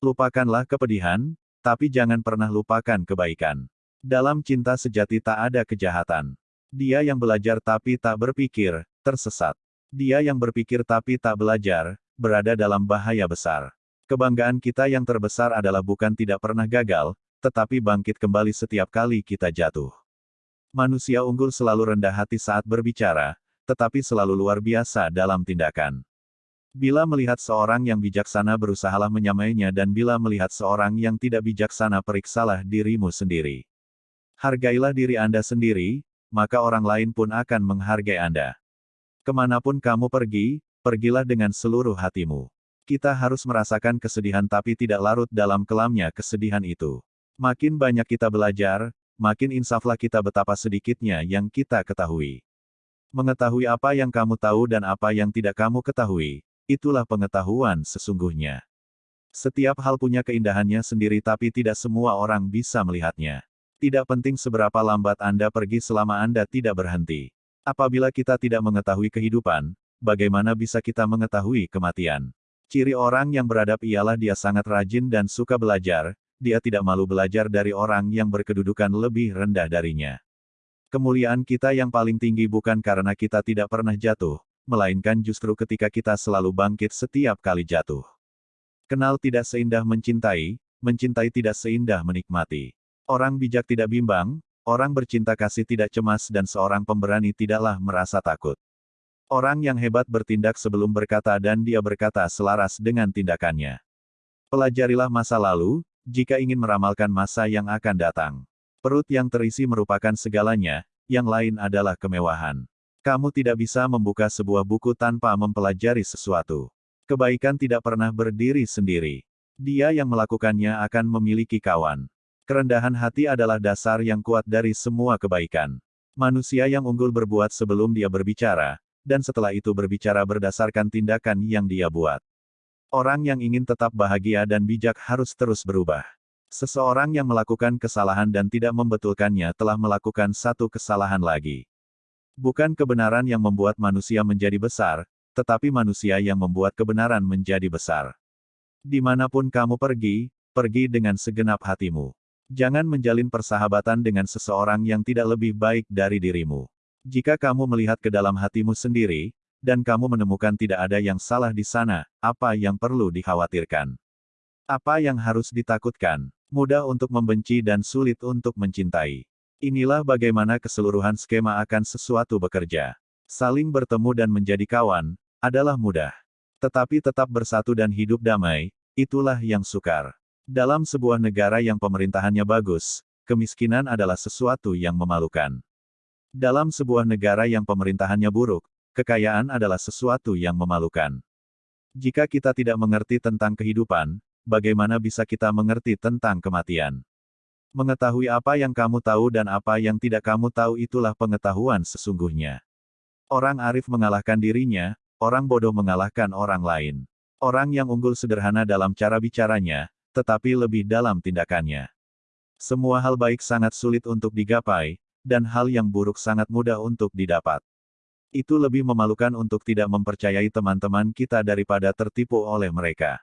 Lupakanlah kepedihan, tapi jangan pernah lupakan kebaikan. Dalam cinta sejati tak ada kejahatan. Dia yang belajar tapi tak berpikir, tersesat. Dia yang berpikir tapi tak belajar, berada dalam bahaya besar. Kebanggaan kita yang terbesar adalah bukan tidak pernah gagal, tetapi bangkit kembali setiap kali kita jatuh. Manusia unggul selalu rendah hati saat berbicara, tetapi selalu luar biasa dalam tindakan. Bila melihat seorang yang bijaksana berusahalah menyamainya dan bila melihat seorang yang tidak bijaksana periksalah dirimu sendiri. Hargailah diri Anda sendiri, maka orang lain pun akan menghargai Anda. Ke mana pun kamu pergi, pergilah dengan seluruh hatimu. Kita harus merasakan kesedihan tapi tidak larut dalam kelamnya kesedihan itu. Makin banyak kita belajar, makin insaflah kita betapa sedikitnya yang kita ketahui. Mengetahui apa yang kamu tahu dan apa yang tidak kamu ketahui, Itulah pengetahuan sesungguhnya. Setiap hal punya keindahannya sendiri tapi tidak semua orang bisa melihatnya. Tidak penting seberapa lambat Anda pergi selama Anda tidak berhenti. Apabila kita tidak mengetahui kehidupan, bagaimana bisa kita mengetahui kematian? Ciri orang yang beradab ialah dia sangat rajin dan suka belajar, dia tidak malu belajar dari orang yang berkedudukan lebih rendah darinya. Kemuliaan kita yang paling tinggi bukan karena kita tidak pernah jatuh, melainkan justru ketika kita selalu bangkit setiap kali jatuh. Kenal tidak seindah mencintai, mencintai tidak seindah menikmati. Orang bijak tidak bimbang, orang bercinta kasih tidak cemas dan seorang pemberani tidaklah merasa takut. Orang yang hebat bertindak sebelum berkata dan dia berkata selaras dengan tindakannya. Pelajarilah masa lalu, jika ingin meramalkan masa yang akan datang. Perut yang terisi merupakan segalanya, yang lain adalah kemewahan. Kamu tidak bisa membuka sebuah buku tanpa mempelajari sesuatu. Kebaikan tidak pernah berdiri sendiri. Dia yang melakukannya akan memiliki kawan. Kerendahan hati adalah dasar yang kuat dari semua kebaikan. Manusia yang unggul berbuat sebelum dia berbicara, dan setelah itu berbicara berdasarkan tindakan yang dia buat. Orang yang ingin tetap bahagia dan bijak harus terus berubah. Seseorang yang melakukan kesalahan dan tidak membetulkannya telah melakukan satu kesalahan lagi. Bukan kebenaran yang membuat manusia menjadi besar, tetapi manusia yang membuat kebenaran menjadi besar. Di mana pun kamu pergi, pergi dengan segenap hatimu. Jangan menjalin persahabatan dengan seseorang yang tidak lebih baik dari dirimu. Jika kamu melihat ke dalam hatimu sendiri, dan kamu menemukan tidak ada yang salah di sana, apa yang perlu dikhawatirkan? Apa yang harus ditakutkan? Mudah untuk membenci dan sulit untuk mencintai. Inilah bagaimana keseluruhan skema akan sesuatu bekerja. Saling bertemu dan menjadi kawan, adalah mudah. Tetapi tetap bersatu dan hidup damai, itulah yang sukar. Dalam sebuah negara yang pemerintahannya bagus, kemiskinan adalah sesuatu yang memalukan. Dalam sebuah negara yang pemerintahannya buruk, kekayaan adalah sesuatu yang memalukan. Jika kita tidak mengerti tentang kehidupan, bagaimana bisa kita mengerti tentang kematian? Mengetahui apa yang kamu tahu dan apa yang tidak kamu tahu itulah pengetahuan sesungguhnya. Orang arif mengalahkan dirinya, orang bodoh mengalahkan orang lain. Orang yang unggul sederhana dalam cara bicaranya, tetapi lebih dalam tindakannya. Semua hal baik sangat sulit untuk digapai, dan hal yang buruk sangat mudah untuk didapat. Itu lebih memalukan untuk tidak mempercayai teman-teman kita daripada tertipu oleh mereka.